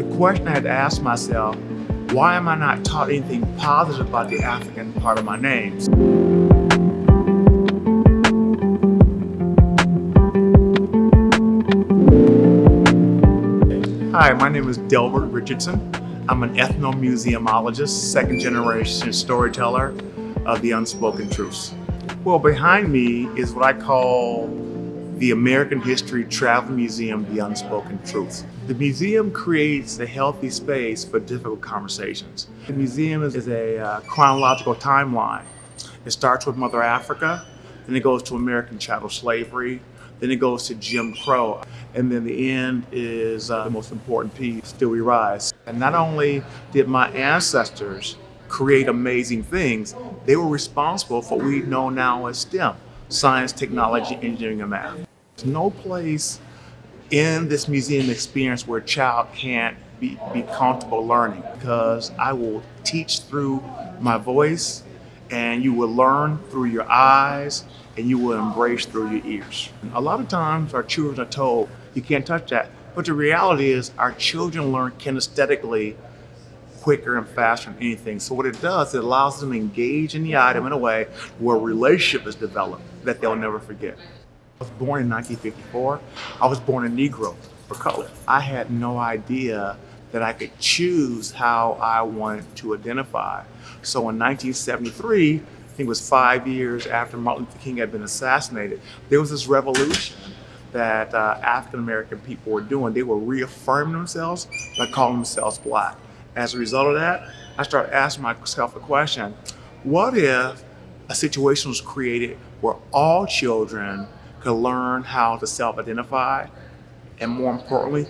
The question I had to ask myself, why am I not taught anything positive about the African part of my name? Hi, my name is Delbert Richardson. I'm an ethnomuseumologist, second generation storyteller of the unspoken truths. Well, behind me is what I call the American History Travel Museum, The Unspoken Truths. The museum creates a healthy space for difficult conversations. The museum is a uh, chronological timeline. It starts with Mother Africa, then it goes to American chattel slavery, then it goes to Jim Crow, and then the end is uh, the most important piece, Still We Rise. And not only did my ancestors create amazing things, they were responsible for what we know now as STEM, science, technology, engineering, and math. There's no place in this museum experience where a child can't be, be comfortable learning because I will teach through my voice and you will learn through your eyes and you will embrace through your ears. A lot of times our children are told, you can't touch that. But the reality is our children learn kinesthetically quicker and faster than anything. So what it does, it allows them to engage in the item in a way where a relationship is developed that they'll never forget. I was born in 1954. I was born a Negro for color. I had no idea that I could choose how I wanted to identify. So in 1973, I think it was five years after Martin Luther King had been assassinated, there was this revolution that uh, African American people were doing. They were reaffirming themselves by calling themselves black. As a result of that, I started asking myself a question, what if a situation was created where all children could learn how to self-identify and more importantly,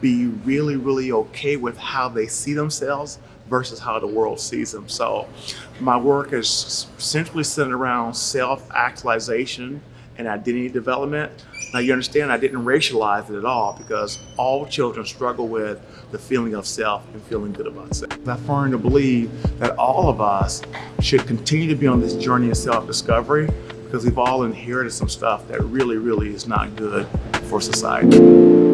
be really, really okay with how they see themselves versus how the world sees them. So my work is centrally centered around self-actualization and identity development. Now you understand I didn't racialize it at all because all children struggle with the feeling of self and feeling good about self. I firmly believe that all of us should continue to be on this journey of self-discovery because we've all inherited some stuff that really, really is not good for society.